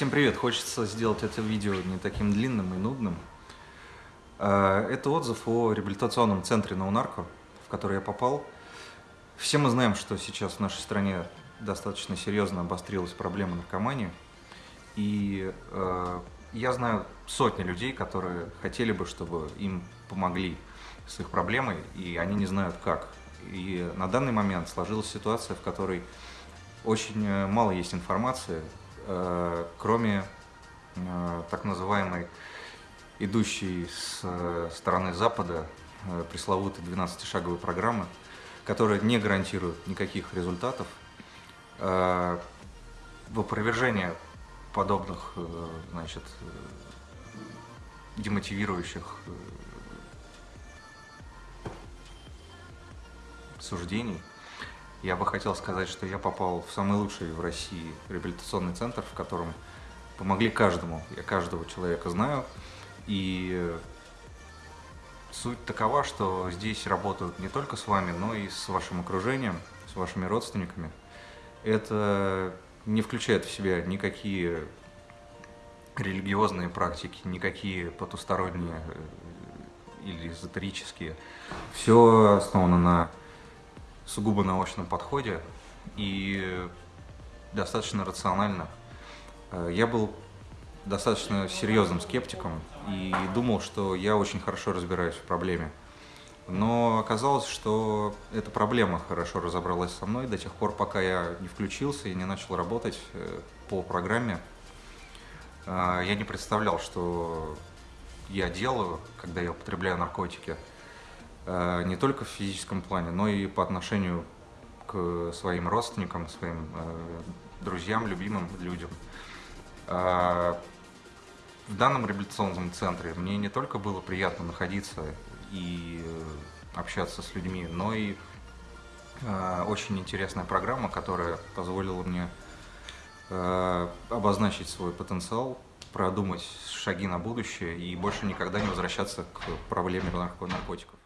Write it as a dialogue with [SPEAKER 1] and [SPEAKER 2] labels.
[SPEAKER 1] Всем привет! Хочется сделать это видео не таким длинным и нудным. А, это отзыв о реабилитационном центре Наунарко, в который я попал. Все мы знаем, что сейчас в нашей стране достаточно серьезно обострилась проблема наркомании. И э, я знаю сотни людей, которые хотели бы, чтобы им помогли с их проблемой, и они не знают как. И на данный момент сложилась ситуация, в которой очень э, мало есть информации Э, кроме э, так называемой идущей с э, стороны Запада пресловутой 12-шаговой программы, которая не гарантирует никаких результатов, в опровержение подобных значит, демотивирующих суждений я бы хотел сказать, что я попал в самый лучший в России реабилитационный центр, в котором помогли каждому. Я каждого человека знаю. И суть такова, что здесь работают не только с вами, но и с вашим окружением, с вашими родственниками. Это не включает в себя никакие религиозные практики, никакие потусторонние э, или эзотерические. Все основано на сугубо научном подходе и достаточно рационально. Э, я был достаточно серьезным скептиком и думал, что я очень хорошо разбираюсь в проблеме. Но оказалось, что эта проблема хорошо разобралась со мной до тех пор, пока я не включился и не начал работать э, по программе. Э, я не представлял, что я делаю, когда я употребляю наркотики. Э, не только в физическом плане, но и по отношению к своим родственникам, своим э, друзьям, любимым людям. Э, в данном реабилитационном центре мне не только было приятно находиться и общаться с людьми, но и очень интересная программа, которая позволила мне обозначить свой потенциал, продумать шаги на будущее и больше никогда не возвращаться к проблеме наркотиков.